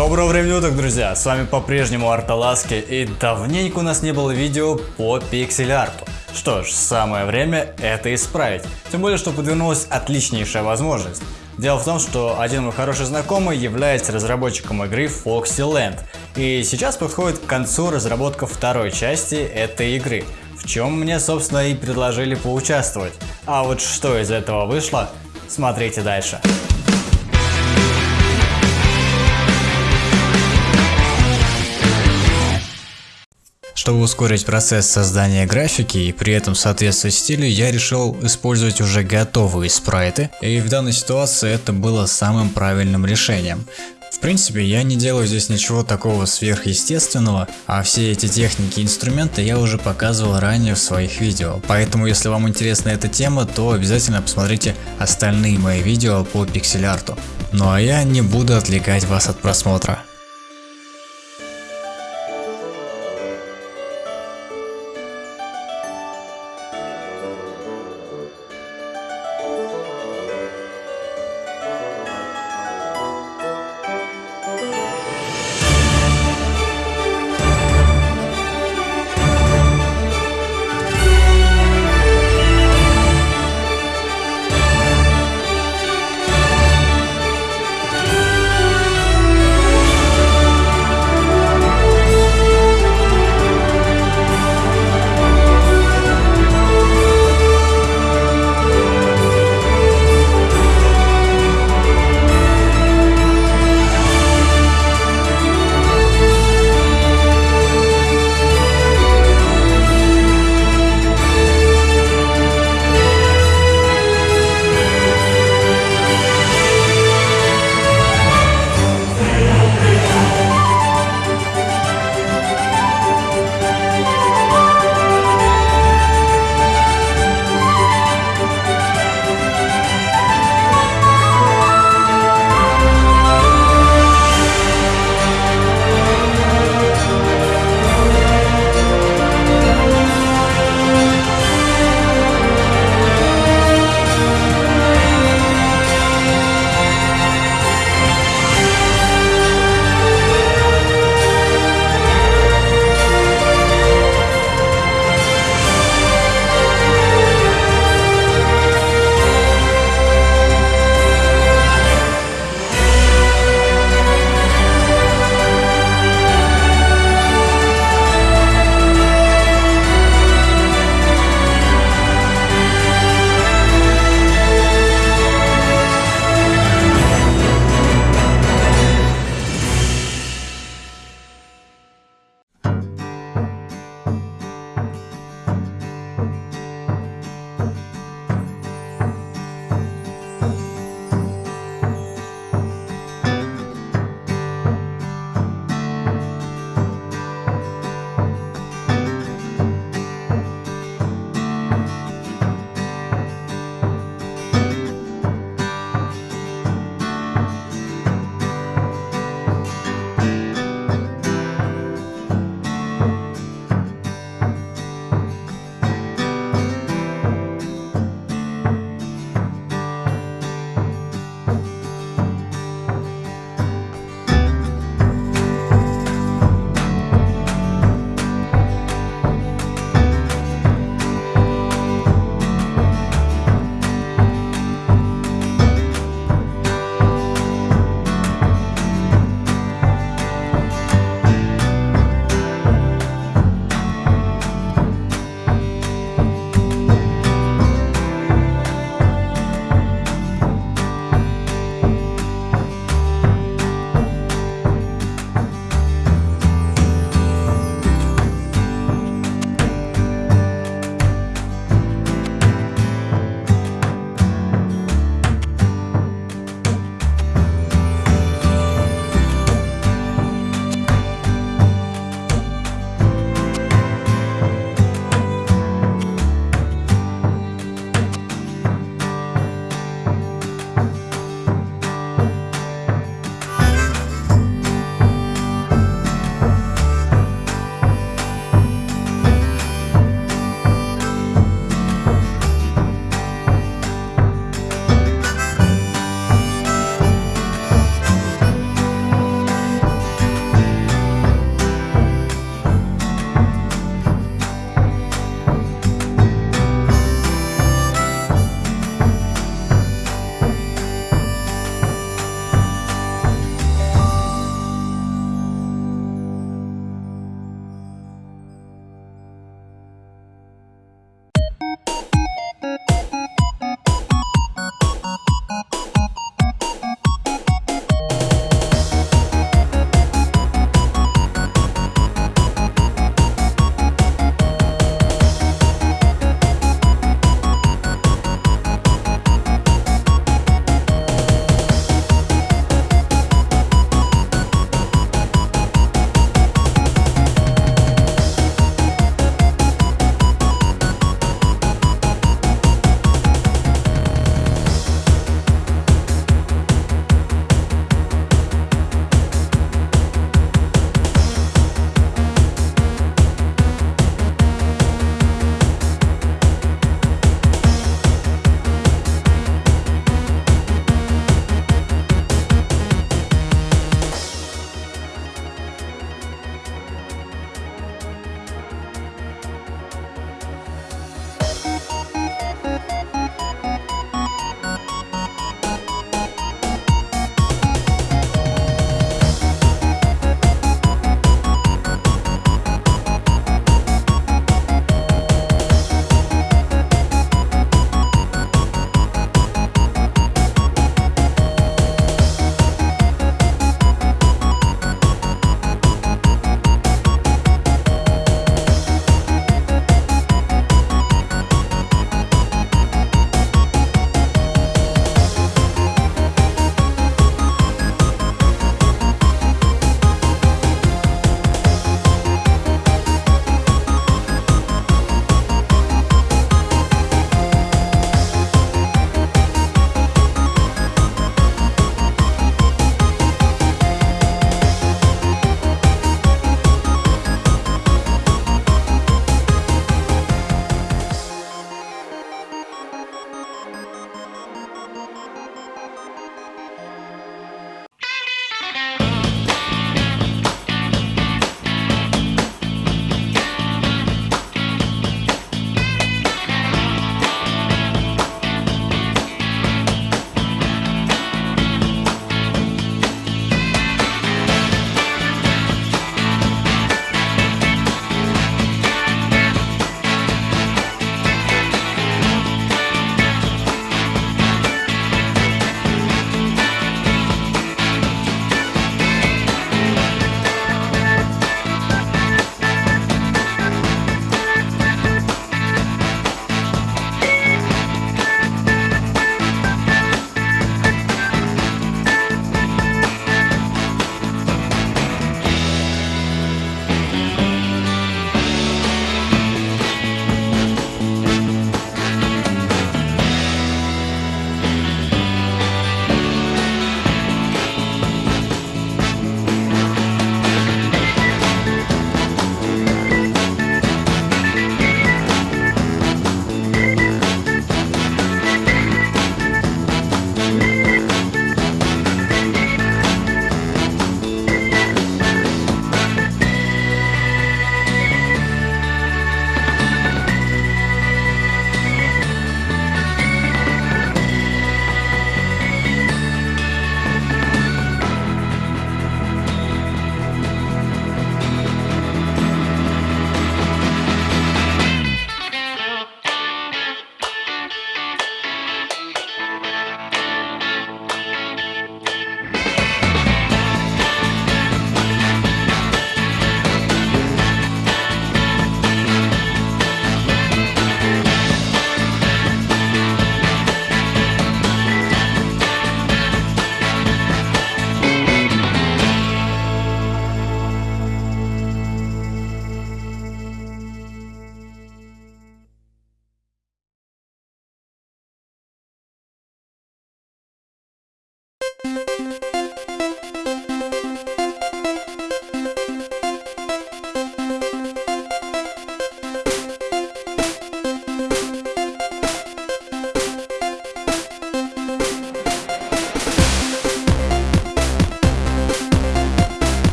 Доброго времени уток, друзья! С вами по-прежнему Арталаски и давненько у нас не было видео по пиксель-арту. Что ж, самое время это исправить. Тем более, что подвернулась отличнейшая возможность. Дело в том, что один мой хороший знакомый является разработчиком игры Foxyland. И сейчас подходит к концу разработка второй части этой игры, в чем мне собственно и предложили поучаствовать. А вот что из этого вышло, смотрите дальше. Чтобы ускорить процесс создания графики и при этом соответствовать стилю, я решил использовать уже готовые спрайты, и в данной ситуации это было самым правильным решением. В принципе, я не делаю здесь ничего такого сверхъестественного, а все эти техники и инструменты я уже показывал ранее в своих видео. Поэтому, если вам интересна эта тема, то обязательно посмотрите остальные мои видео по пиксель-арту. Ну а я не буду отвлекать вас от просмотра.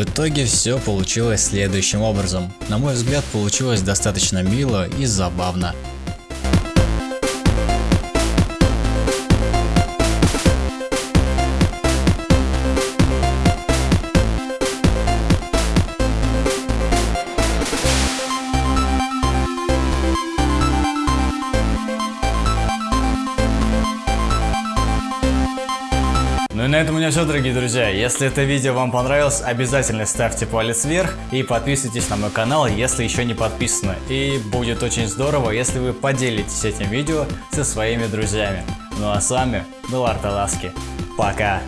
Итоге все получилось следующим образом. На мой взгляд получилось достаточно мило и забавно. На этом у меня все, дорогие друзья. Если это видео вам понравилось, обязательно ставьте палец вверх и подписывайтесь на мой канал, если еще не подписаны. И будет очень здорово, если вы поделитесь этим видео со своими друзьями. Ну а с вами был Арталаски. Пока!